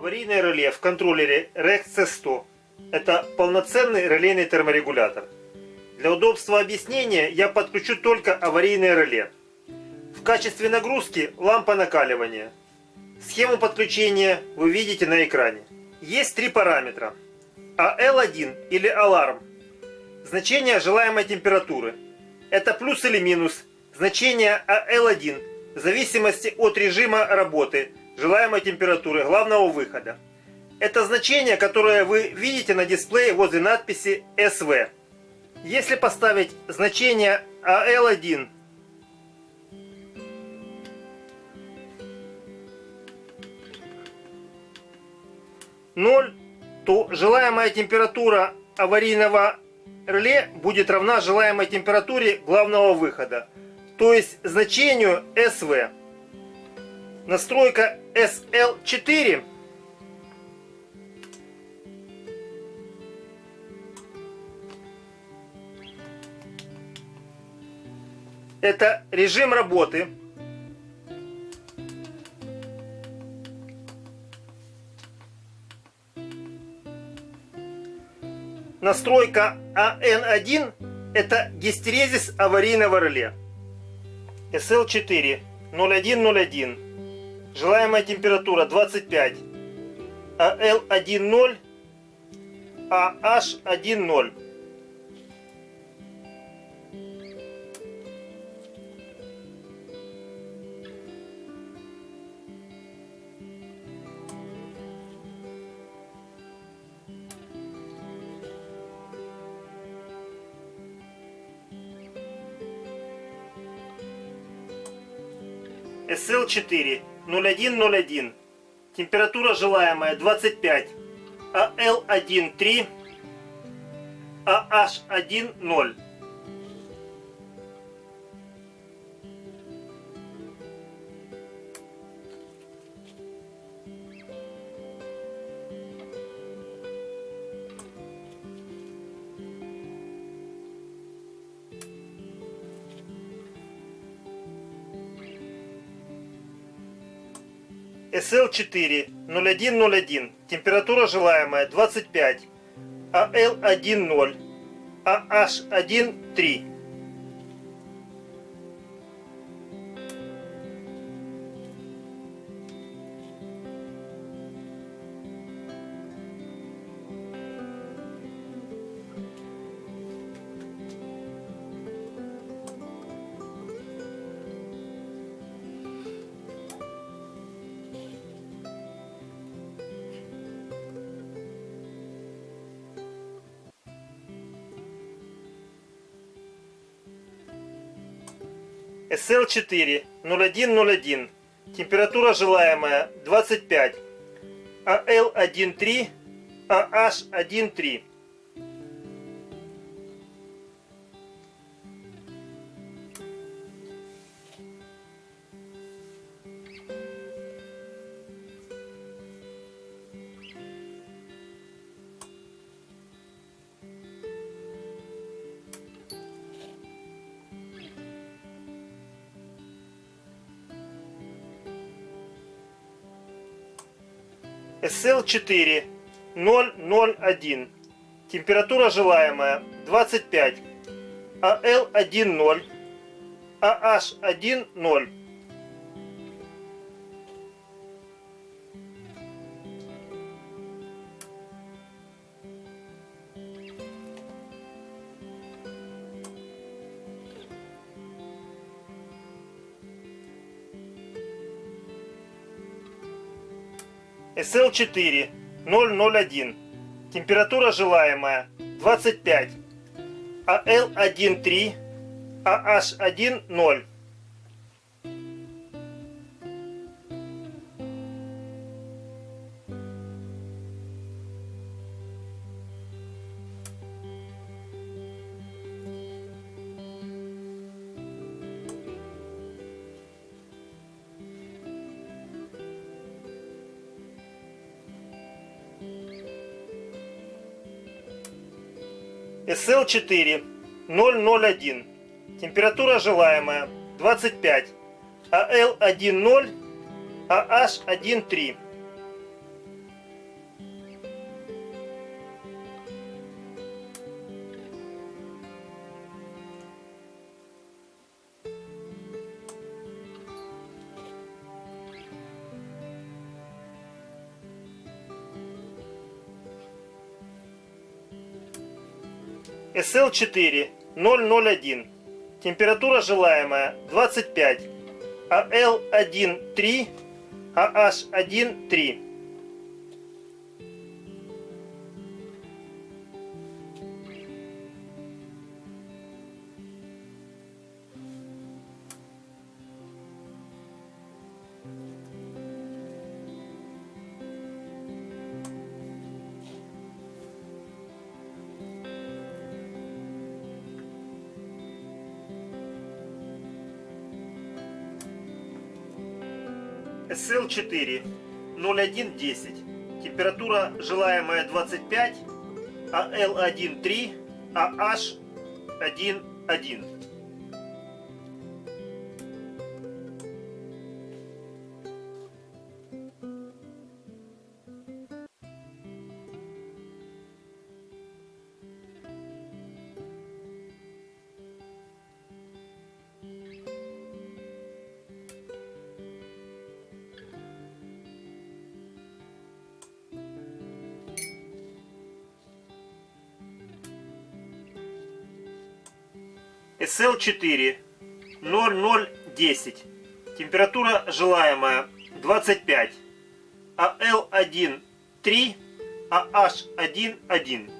Аварийное реле в контроллере REX C100 – это полноценный релейный терморегулятор. Для удобства объяснения я подключу только аварийное реле. В качестве нагрузки лампа накаливания. Схему подключения вы видите на экране. Есть три параметра. AL1 или аларм. Значение желаемой температуры. Это плюс или минус. Значение AL1 в зависимости от режима работы желаемой температуры главного выхода. Это значение, которое вы видите на дисплее возле надписи SV. Если поставить значение AL1 0, то желаемая температура аварийного реле будет равна желаемой температуре главного выхода, то есть значению SV. Настройка SL4 это режим работы. Настройка AN1 это гистерезис аварийного реле. SL4 0101 Желаемая температура 25. АЛ10, АH10. СЛ4 0101. Температура желаемая 25. АЛ13. АH10. SL4 0101. Температура желаемая 25. AL10. AH13. SL4 0101. Температура желаемая 25. AL13 AH13. SL4 001. Температура желаемая 25. AL10. AH10. SL4 001. Температура желаемая 25. AL13 AH10. SL4 001. Температура желаемая 25. AL10 AH13. SL4 001. Температура желаемая 25. AL1 3. AH1 3. SL4 0110. Температура желаемая 25, AL1 3, AH1 1. SL4 0010. Температура желаемая 25. AL1 3, AH1 1.